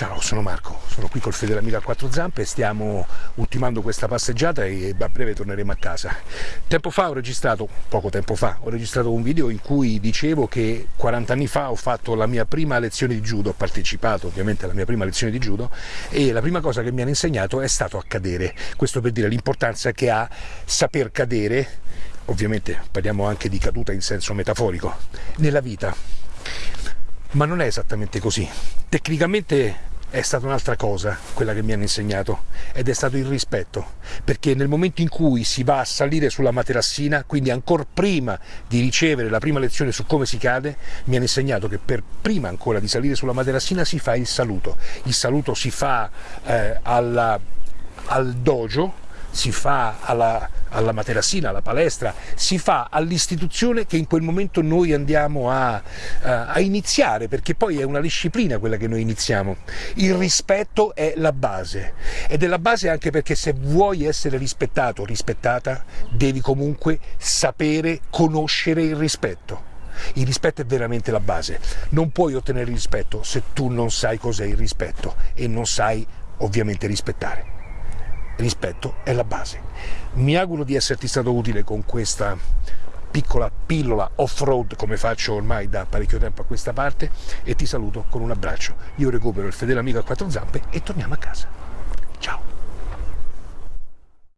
Ciao, sono Marco, sono qui col amico a quattro zampe, stiamo ultimando questa passeggiata e a breve torneremo a casa. Tempo fa ho registrato, poco tempo fa, ho registrato un video in cui dicevo che 40 anni fa ho fatto la mia prima lezione di judo, ho partecipato ovviamente alla mia prima lezione di judo e la prima cosa che mi hanno insegnato è stato a cadere. Questo per dire l'importanza che ha saper cadere, ovviamente parliamo anche di caduta in senso metaforico, nella vita ma non è esattamente così. Tecnicamente è stata un'altra cosa quella che mi hanno insegnato ed è stato il rispetto perché nel momento in cui si va a salire sulla materassina quindi ancora prima di ricevere la prima lezione su come si cade mi hanno insegnato che per prima ancora di salire sulla materassina si fa il saluto. Il saluto si fa eh, alla, al dojo si fa alla, alla materassina, alla palestra, si fa all'istituzione che in quel momento noi andiamo a, a, iniziare, perché poi è una disciplina quella che noi iniziamo. Il rispetto è la base ed è la base anche perché se vuoi essere rispettato o rispettata devi comunque sapere, conoscere il rispetto. Il rispetto è veramente la base. Non puoi ottenere rispetto se tu non sai cos'è il rispetto e non sai ovviamente rispettare rispetto è la base. Mi auguro di esserti stato utile con questa piccola pillola off-road come faccio ormai da parecchio tempo a questa parte e ti saluto con un abbraccio. Io recupero il fedele amico a quattro zampe e torniamo a casa.